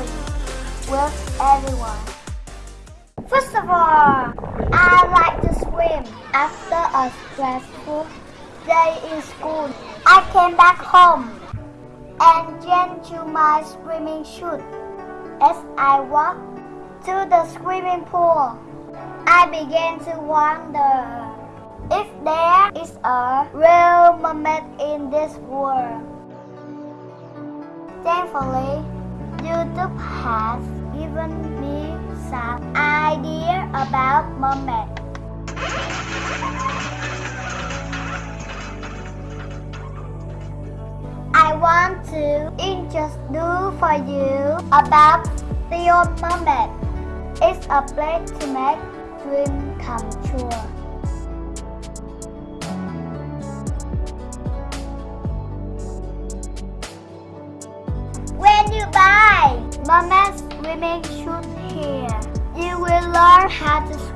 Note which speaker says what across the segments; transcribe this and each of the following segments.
Speaker 1: with everyone. First of all, I like to swim. After a stressful day in school, I came back home and changed to my swimming suit. As I walked to the swimming pool, I began to wonder if there is a real mermaid in this world. Thankfully, YouTube has given me some idea about mermaid. I want to introduce for you about Theo Mermaid. It's a place to make dream come true.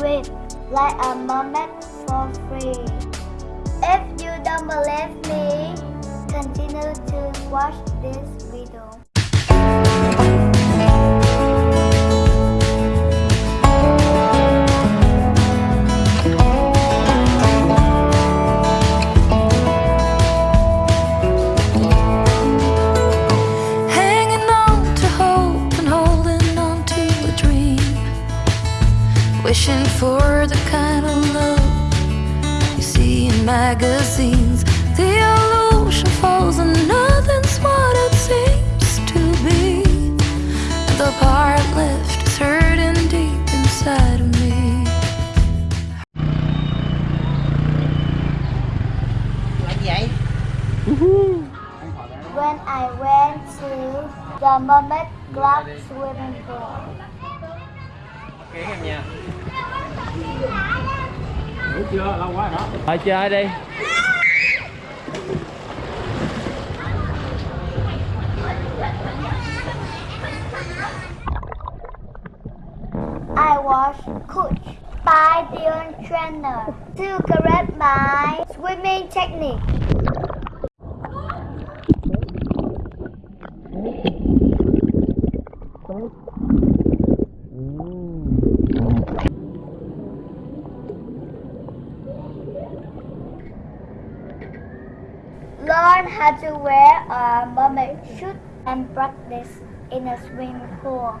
Speaker 1: Like a mermaid for free. If you don't believe me, continue to watch this
Speaker 2: the
Speaker 1: Mermaid Club swimming pool,
Speaker 3: Kén em nha Ngủ chưa? Lâu quá rồi đó Thôi chơi đi
Speaker 1: I was coached by the trainer to correct my swimming technique. Learn how to wear a mermaid suit and practice in a swimming pool.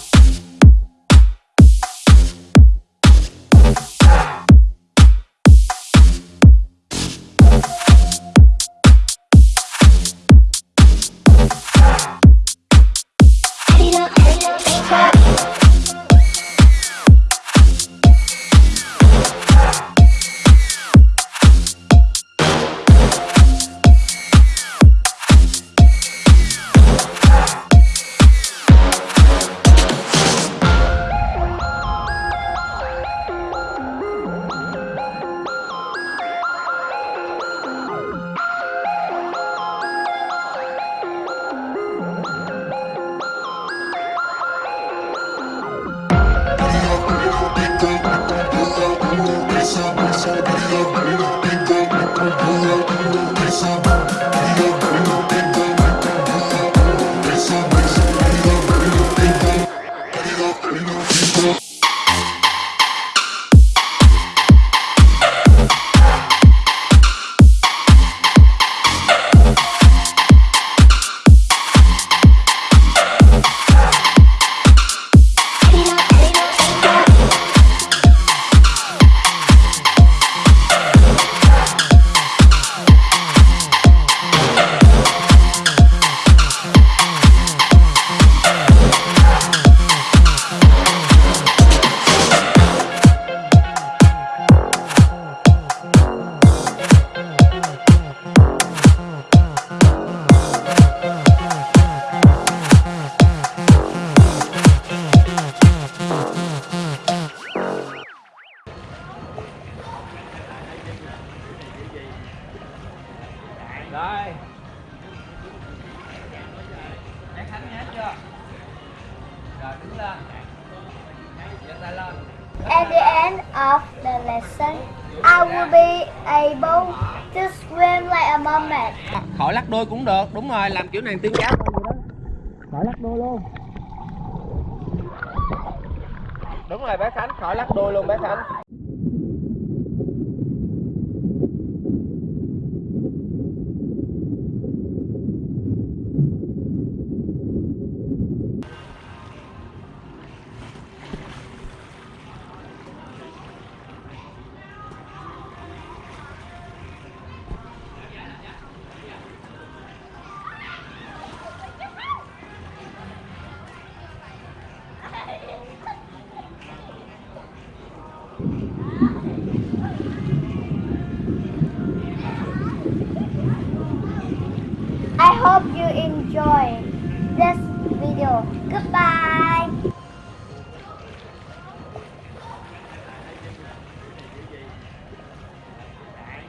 Speaker 1: so good. At the end of the lesson, I will be able to swim like a mermaid.
Speaker 3: khỏi lắc đuôi cũng được đúng rồi làm kiểu này tiếng giáo thôi vậy đó. Khỏi lắc đuôi luôn. Đúng rồi bé khánh khỏi lắc đuôi luôn bé khánh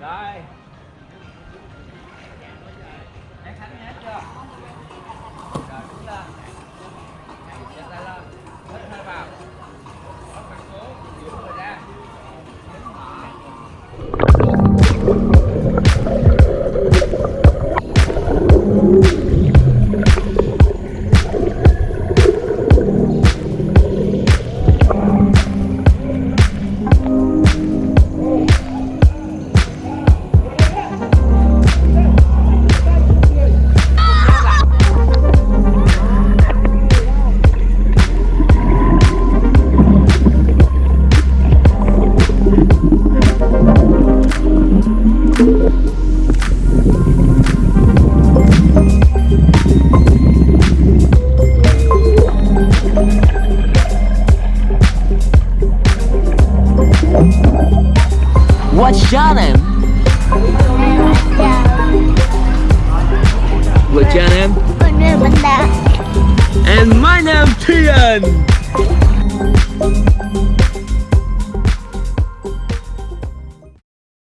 Speaker 3: rồi I
Speaker 4: shot your name? And my name Tian.